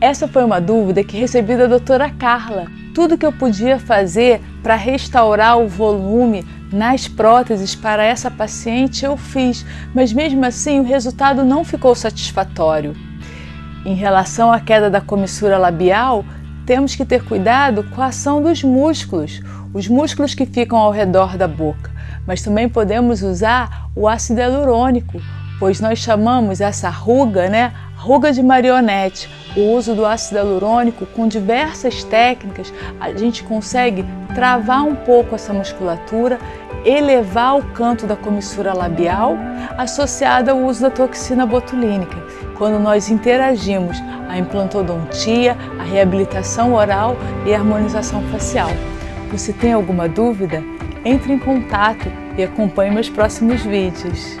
Essa foi uma dúvida que recebi da doutora Carla. Tudo que eu podia fazer para restaurar o volume nas próteses para essa paciente eu fiz, mas mesmo assim o resultado não ficou satisfatório. Em relação à queda da comissura labial, temos que ter cuidado com a ação dos músculos, os músculos que ficam ao redor da boca, mas também podemos usar o ácido hialurônico, pois nós chamamos essa ruga, né, ruga de marionete. O uso do ácido hialurônico com diversas técnicas, a gente consegue travar um pouco essa musculatura, elevar o canto da comissura labial, associada ao uso da toxina botulínica. Quando nós interagimos a implantodontia, a reabilitação oral e a harmonização facial. Você tem alguma dúvida? Entre em contato e acompanhe meus próximos vídeos.